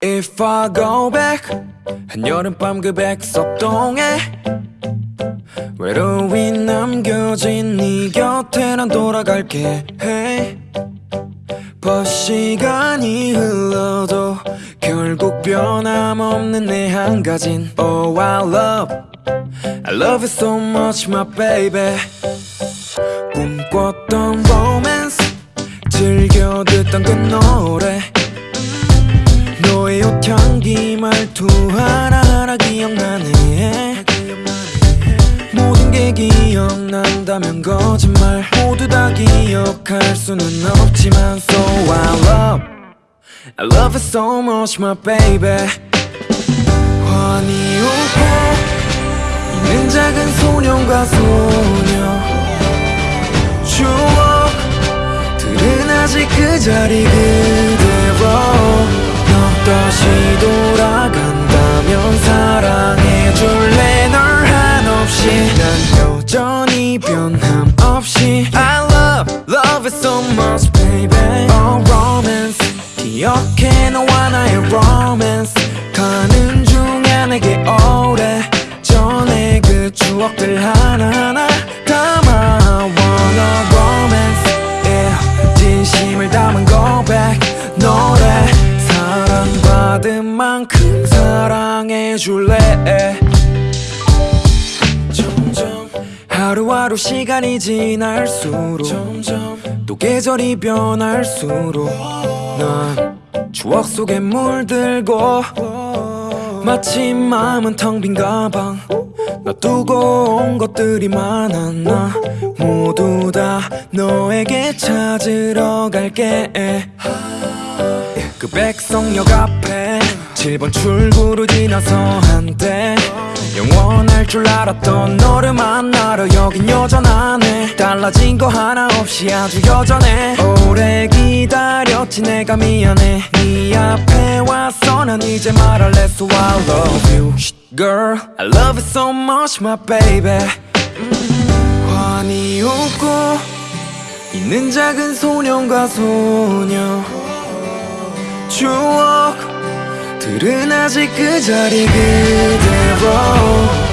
If I go back 한여름밤 그 백석동에 외로이 남겨진 네 곁에 난 돌아갈게. Hey. 벌 시간이 흘러도 결국 변함없는 내 한 가진. Oh I love I love it so much my baby. 꿈꿨던 romance 즐겨 듣던 그 노래 옷향기 말투 하나하나 기억나네. 모든 게 기억난다면 거짓말 모두 다 기억할 수는 없지만 So I love I love it so much my baby. 환히 웃고 있는 작은 소년과 소녀. 추억들은 아직 그 자리 그 기억해 너와 나의 romance? 가는 중에 내게 오래 전에 그 추억들 하나하나 담아 Wanna romance. Yeah. 진심을 담은 고백 노래 사랑받은 만큼 사랑해줄래? 하루하루 시간이 지날수록 점점 또 계절이 변할수록 난 추억 속에 물들고 마치 마음은 텅 빈 가방. 놔두고 온 것들이 많아 나? 모두 다 너에게 찾으러 갈게. 그 백성역 앞에 7번 출구로 지나서 한때 줄 알았던 너를 만나러 여긴 여전하네 달라진 거 하나 없이 아주 여전해. 오래 기다렸지 내가 미안해. 네 앞에 와서 난 이제 말할래 So I love you. Girl I love it so much my baby. 음, 환히 웃고 있는 작은 소년과 소녀. 추억 들은 아직 그 자리 그대로. 너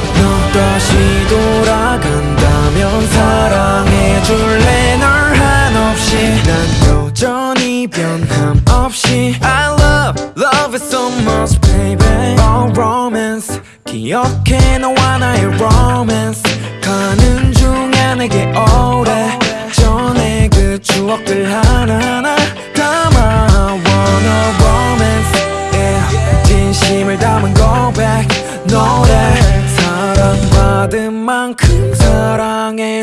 다시 돌아간다면 사랑해줄래? 널 한없이. 난 여전히 변함 없이. I love, love it so much baby. Oh romance. 기억해 너와 나의 romance. 가는 중에 내게 오래. 전에 그 추억들 하나하나 담아 Wanna romance. Yeah. 진심을 담은 고백 노래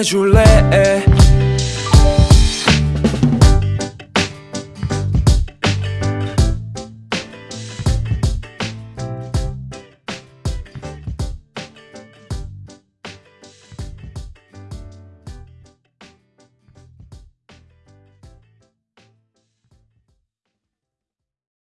해줄래?